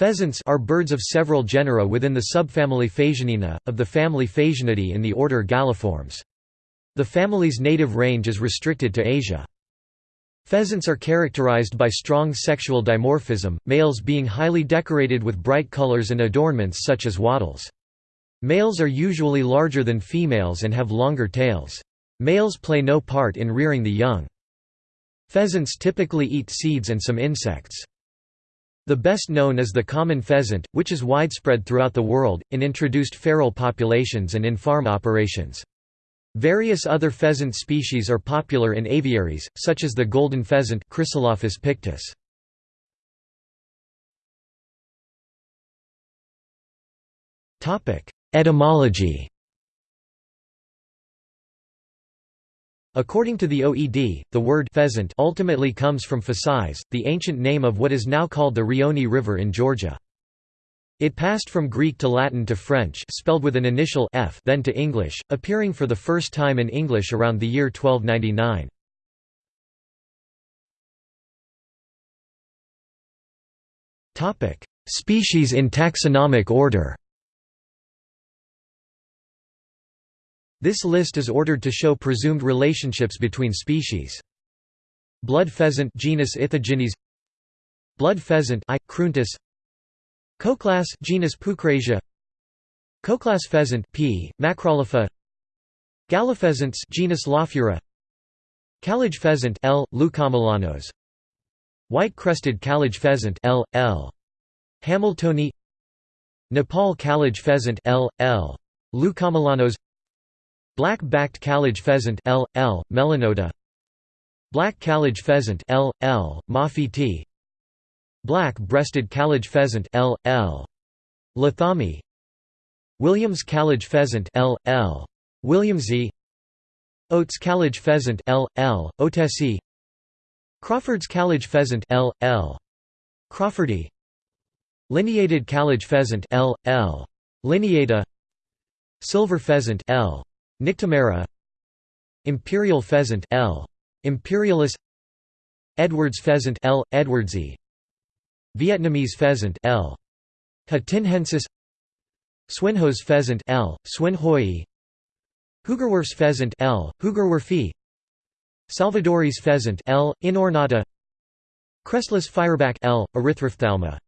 Pheasants are birds of several genera within the subfamily Phasianinae, of the family Phasianidae in the order Galliformes. The family's native range is restricted to Asia. Pheasants are characterized by strong sexual dimorphism, males being highly decorated with bright colors and adornments such as wattles. Males are usually larger than females and have longer tails. Males play no part in rearing the young. Pheasants typically eat seeds and some insects. The best known is the common pheasant, which is widespread throughout the world, in introduced feral populations and in farm operations. Various other pheasant species are popular in aviaries, such as the golden pheasant Chrysolophus pictus. Etymology According to the OED, the word pheasant ultimately comes from Phasis, the ancient name of what is now called the Rioni River in Georgia. It passed from Greek to Latin to French spelled with an initial f then to English, appearing for the first time in English around the year 1299. Species in taxonomic order This list is ordered to show presumed relationships between species. Blood pheasant genus Ithaginis Blood pheasant I. cruentus Koklass genus Pucrasia Koklass pheasant P. macrolopha Gallopheasants genus Lophura Kalij pheasant L. leucomelanos White-crested kalij pheasant L. L. hamiltoni Nepal kalij pheasant L. L. leucomelanos Black-backed kalij pheasant L. L. melanota Black kalij pheasant L. L. moffitti Black-breasted kalij pheasant L. L. Lathami Williams kalij pheasant L. L. williamsi Oates kalij pheasant L. L. oatesi Crawford's kalij pheasant L. L. crawfordi Lineated kalij pheasant L. L. Lineata Silver pheasant L. nycthemera Imperial pheasant L. Imperialis Edwards pheasant L. edwardsi Vietnamese pheasant L. Hatinhensis Swinhoe's pheasant L. Swinhoei Hoogerwerf's pheasant L. Hoogerwerfi Salvadori's pheasant L. Inornata Crestless fireback L. Erythrophthalma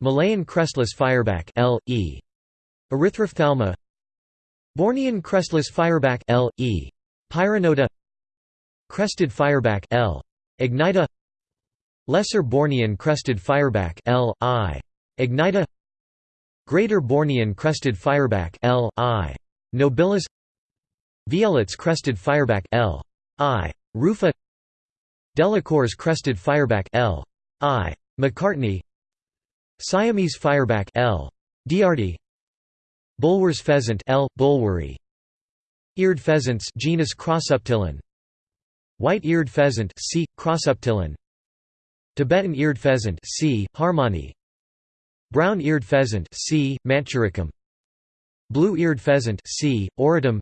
Malayan crestless fireback L. E. Erythrophthalma Bornean crestless fireback L. E. Pyronota Crested fireback L. Ignita Lesser Bornean crested fireback L. I. Ignita Greater Bornean crested fireback L. I. Nobilis Vieillot's crested fireback L. I. Rufa Delacour's crested fireback L. I. McCartney Siamese fireback L. Diardi Bulwer's pheasant L. Bulweri Eared pheasants genus Crossoptilon White-eared pheasant C. Crossoptilon Tibetan eared pheasant C. harmani Brown-eared pheasant C. Manchuricum Blue-eared pheasant C. auritum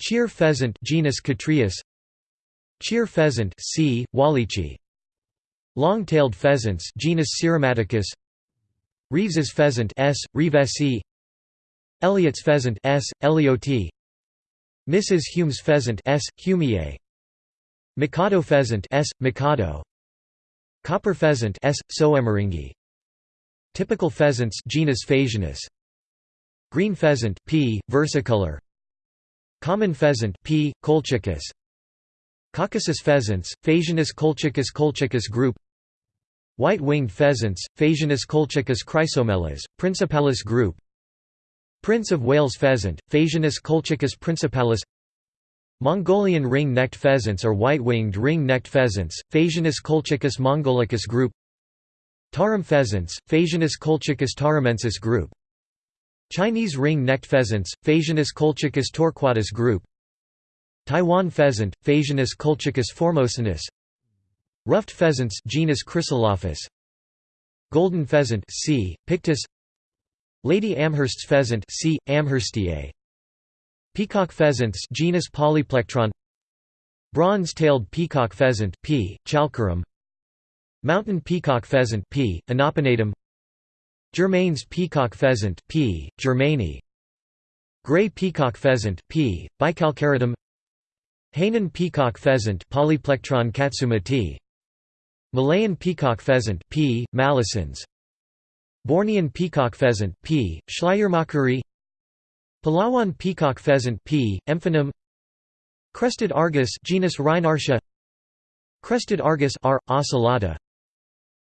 Cheer pheasant genus Catreus Cheer pheasant C. Wallichi Long-tailed pheasants genus Syrmaticus Reeves's pheasant S. Reevesi Elliott's pheasant S. Elioti Mrs. Hume's pheasant S. humiae Mikado pheasant S. Mikado Copper pheasant S. Soemmerringii Typical pheasants genus Phasianus Green pheasant P. versicolor Common pheasant P. colchicus Caucasus pheasants Phasianus colchicus colchicus group White-winged pheasants Phasianus colchicus chrysomelas principalis group Prince of Wales pheasant Phasianus colchicus principalis. Mongolian ring-necked pheasants or white-winged ring-necked pheasants, Phasianus colchicus mongolicus group. Tarim pheasants, Phasianus colchicus tarimensis group. Chinese ring-necked pheasants, Phasianus colchicus torquatus group. Taiwan pheasant, Phasianus colchicus formosanus Ruffed pheasants genus Chrysolophus Golden pheasant C. pictus Lady Amherst's pheasant C. amherstiae Peacock pheasants genus Polyplectron Bronze-tailed peacock pheasant P. chalcurum Mountain peacock pheasant P. inopinatum Germain's peacock pheasant P. germaini Gray peacock pheasant P. bicalcaratum Hainan peacock pheasant Polyplectron katsumatae Malayan peacock pheasant P. malacense Bornean peacock pheasant P. schleiermacheri Palawan peacock pheasant P. emphanum Crested argus genus Rheinardia Crested argus R. ocellata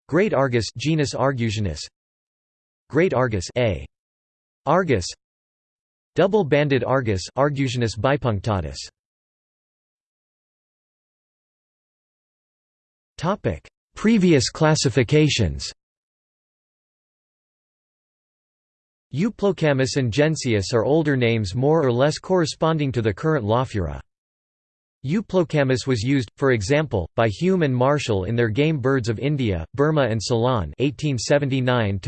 Great argus genus Argusianus Great argus A. argus Double-banded argus Argusianus bipunctatus Topic: Previous classifications. Euplocamus and Gennaeus are older names more or less corresponding to the current Lophura. Euplocamus was used, for example, by Hume and Marshall in their Game Birds of India, Burma and Ceylon 1879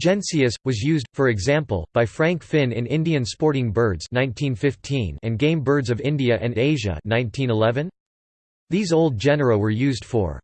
Gennaeus, was used, for example, by Frank Finn in Indian Sporting Birds 1915 and Game Birds of India and Asia 1911. These old genera were used for